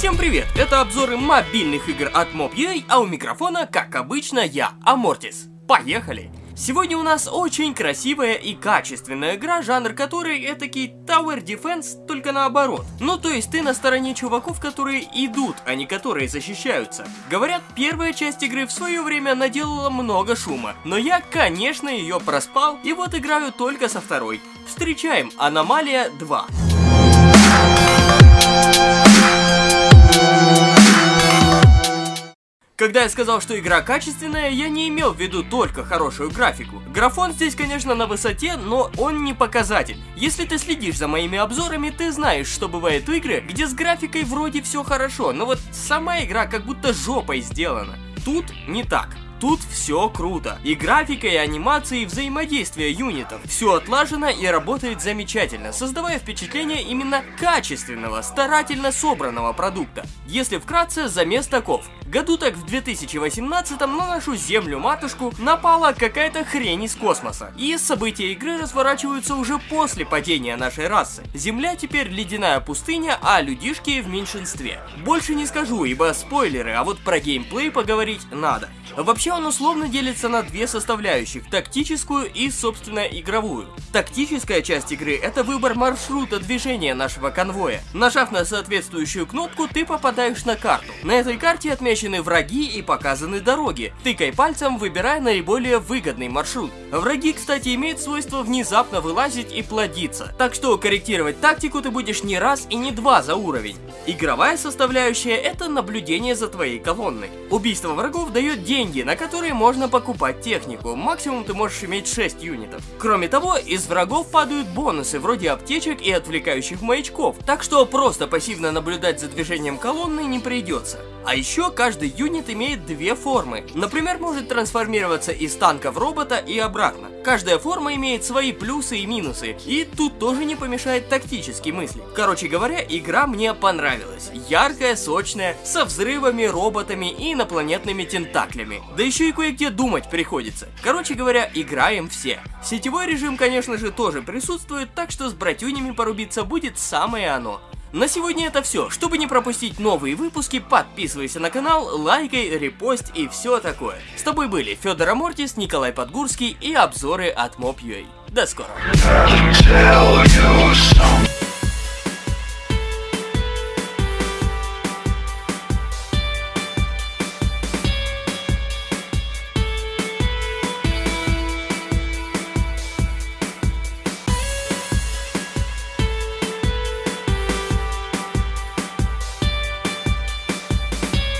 Всем привет! Это обзоры мобильных игр от Mob.ua, а у микрофона, как обычно, я, Амортис. Поехали! Сегодня у нас очень красивая и качественная игра, жанр которой этакий Tower Defense, только наоборот. Ну то есть ты на стороне чуваков, которые идут, а не которые защищаются. Говорят, первая часть игры в свое время наделала много шума, но я, конечно, ее проспал, и вот играю только со второй. Встречаем Аномалия 2. Когда я сказал, что игра качественная, я не имел в виду только хорошую графику. Графон здесь, конечно, на высоте, но он не показатель. Если ты следишь за моими обзорами, ты знаешь, что бывает игры, где с графикой вроде все хорошо, но вот сама игра как будто жопой сделана. Тут не так. Тут все круто. И графика, и анимация, и взаимодействие юнитов. Все отлажено и работает замечательно, создавая впечатление именно качественного, старательно собранного продукта. Если вкратце, замес таков. Году так в 2018-м на нашу землю-матушку напала какая-то хрень из космоса. И события игры разворачиваются уже после падения нашей расы. Земля теперь ледяная пустыня, а людишки в меньшинстве. Больше не скажу, ибо спойлеры, а вот про геймплей поговорить надо. Вообще он условно делится на две составляющих, тактическую и, собственно, игровую. Тактическая часть игры – это выбор маршрута движения нашего конвоя. Нажав на соответствующую кнопку, ты попадаешь на карту. На этой карте отмечены враги и показаны дороги. Тыкай пальцем, выбирая наиболее выгодный маршрут. Враги, кстати, имеют свойство внезапно вылазить и плодиться. Так что корректировать тактику ты будешь не раз и не два за уровень. Игровая составляющая – это наблюдение за твоей колонной. Убийство врагов дает деньги, на которые можно покупать технику. Максимум ты можешь иметь 6 юнитов. Кроме того, из врагов падают бонусы, вроде аптечек и отвлекающих маячков. Так что просто пассивно наблюдать за движением колонны не придется. А еще каждый юнит имеет две формы. Например, может трансформироваться из танка в робота и обратно. Каждая форма имеет свои плюсы и минусы, и тут тоже не помешает тактические мысли. Короче говоря, игра мне понравилась. Яркая, сочная, со взрывами, роботами и инопланетными тентаклями. Да еще и кое-где думать приходится. Короче говоря, играем все. Сетевой режим, конечно же, тоже присутствует, так что с братюнями порубиться будет самое оно. На сегодня это все. Чтобы не пропустить новые выпуски, подписывайся на канал, лайкай, репост и все такое. С тобой были Федор Амортис, Николай Подгурский и обзоры от Mob.ua. До скорого.